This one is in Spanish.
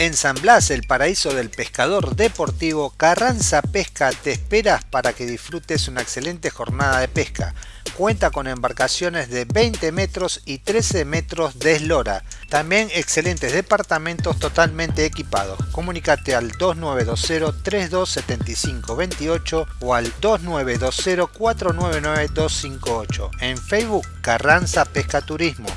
En San Blas, el paraíso del pescador deportivo, Carranza Pesca te esperas para que disfrutes una excelente jornada de pesca. Cuenta con embarcaciones de 20 metros y 13 metros de eslora. También excelentes departamentos totalmente equipados. Comunícate al 2920-327528 o al 2920-499-258. En Facebook, Carranza Pesca Turismo.